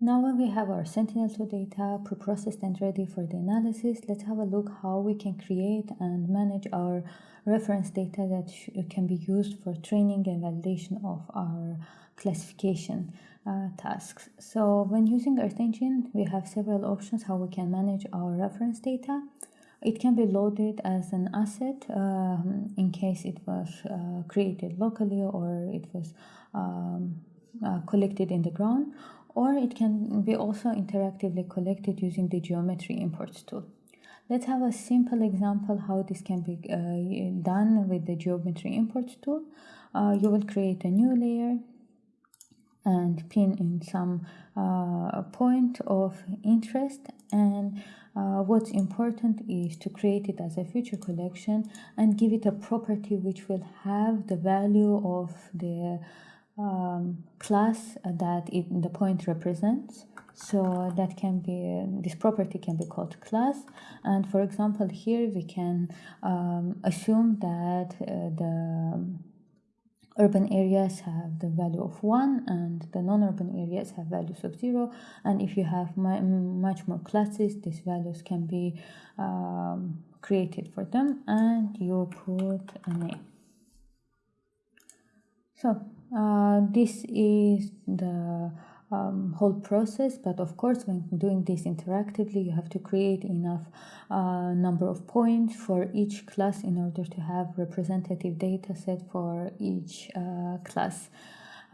Now when we have our Sentinel-2 data pre-processed and ready for the analysis, let's have a look how we can create and manage our reference data that can be used for training and validation of our classification uh, tasks. So when using Earth Engine, we have several options how we can manage our reference data. It can be loaded as an asset um, in case it was uh, created locally or it was um, uh, collected in the ground or it can be also interactively collected using the geometry imports tool. Let's have a simple example how this can be uh, done with the geometry imports tool. Uh, you will create a new layer and pin in some uh, point of interest and uh, what's important is to create it as a feature collection and give it a property which will have the value of the um, class that it, the point represents. So that can be, this property can be called class. And for example, here we can um, assume that uh, the urban areas have the value of 1 and the non-urban areas have values of 0 and if you have much more classes these values can be um, created for them and you put a name. So uh, this is the um, whole process but of course when doing this interactively you have to create enough uh, number of points for each class in order to have representative data set for each uh, class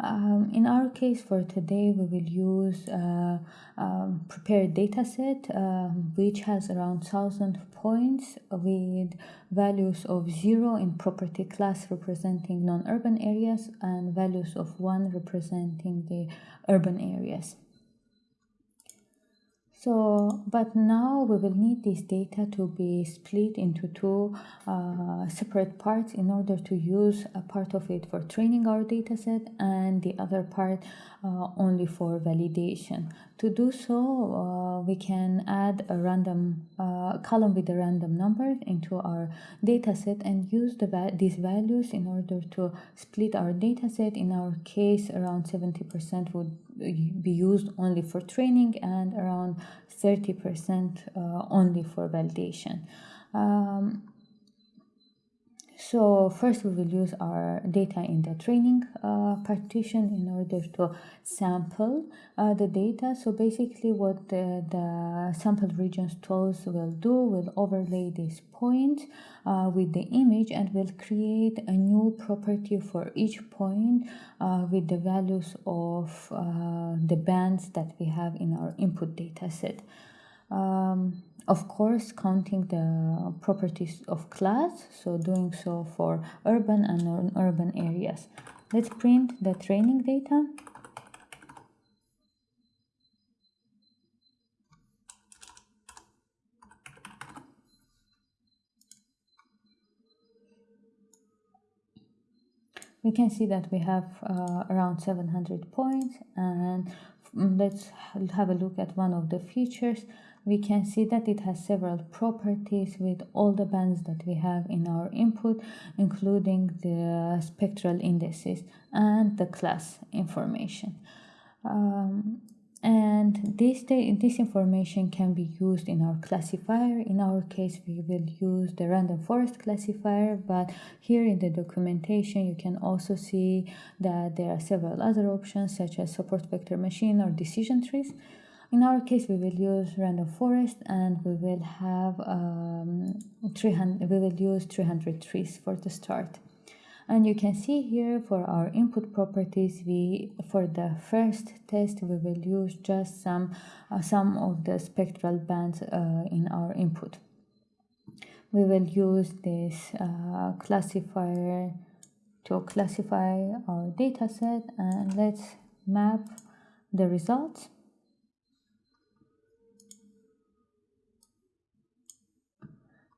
um, in our case for today, we will use a uh, um, prepared dataset um, which has around 1000 points with values of 0 in property class representing non-urban areas and values of 1 representing the urban areas. So, but now we will need this data to be split into two uh, separate parts in order to use a part of it for training our dataset and the other part uh, only for validation. To do so, uh, we can add a random uh, column with a random number into our dataset and use the va these values in order to split our dataset. In our case, around 70% would be used only for training and around 30% uh, only for validation. Um, so first we will use our data in the training uh, partition in order to sample uh, the data. So basically what the, the sample regions tools will do will overlay this point uh, with the image and will create a new property for each point uh, with the values of uh, the bands that we have in our input data set. Um, of course counting the properties of class so doing so for urban and non-urban areas. Let's print the training data. We can see that we have uh, around 700 points and let's have a look at one of the features we can see that it has several properties with all the bands that we have in our input, including the spectral indices and the class information. Um, and this, this information can be used in our classifier. In our case, we will use the random forest classifier, but here in the documentation, you can also see that there are several other options such as support vector machine or decision trees. In our case, we will use random forest and we will have um, 300, we will use 300 trees for the start. And you can see here for our input properties, we for the first test, we will use just some, uh, some of the spectral bands uh, in our input. We will use this uh, classifier to classify our dataset and let's map the results.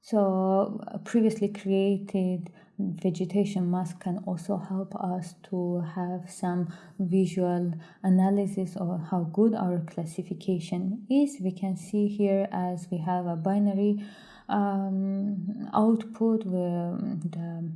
So previously created vegetation mask can also help us to have some visual analysis of how good our classification is. We can see here as we have a binary um, output where the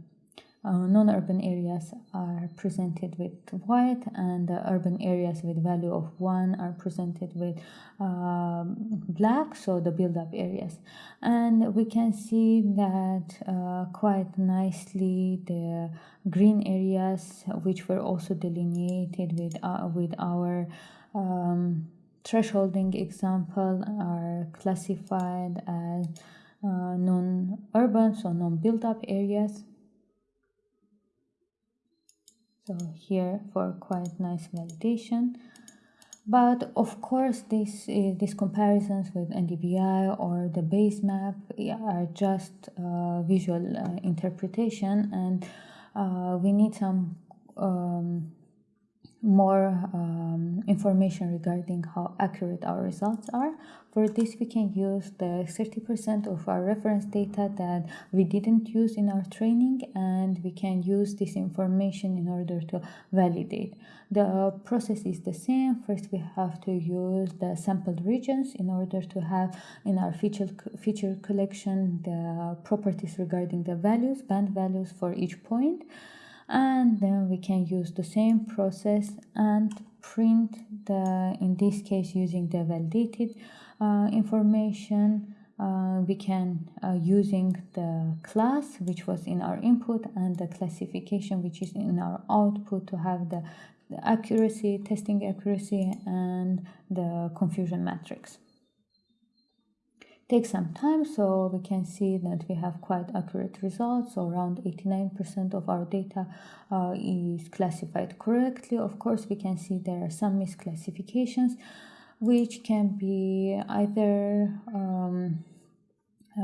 uh, non-urban areas are presented with white and the urban areas with value of 1 are presented with um, black so the build-up areas. And we can see that uh, quite nicely the green areas which were also delineated with uh, with our um, thresholding example are classified as uh, non-urban so non-built-up areas so here for quite nice validation but of course this uh, these comparisons with NDVI or the base map are just uh, visual uh, interpretation. And uh, we need some um, more um, information regarding how accurate our results are. For this, we can use the 30% of our reference data that we didn't use in our training, and we can use this information in order to validate. The process is the same. First, we have to use the sampled regions in order to have in our feature, feature collection the properties regarding the values, band values for each point and then we can use the same process and print the in this case using the validated uh, information. Uh, we can uh, using the class which was in our input and the classification which is in our output to have the, the accuracy testing accuracy and the confusion matrix take some time so we can see that we have quite accurate results. So around 89% of our data uh, is classified correctly. Of course we can see there are some misclassifications which can be either um,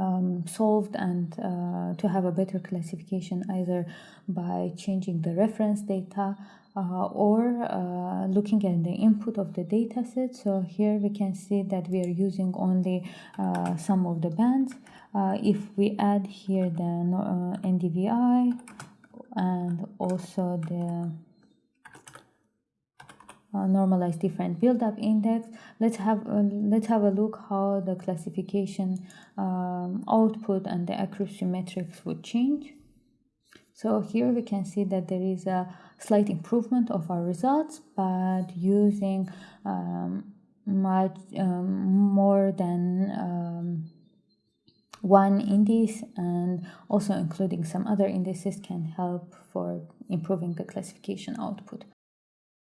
um, solved and uh, to have a better classification either by changing the reference data uh, or uh, looking at the input of the data set. So here we can see that we are using only uh, some of the bands. Uh, if we add here the uh, NDVI and also the normalized different build-up index let's have uh, let's have a look how the classification um, output and the accuracy metrics would change so here we can see that there is a slight improvement of our results, but using um, much um, more than um, one index and also including some other indices can help for improving the classification output.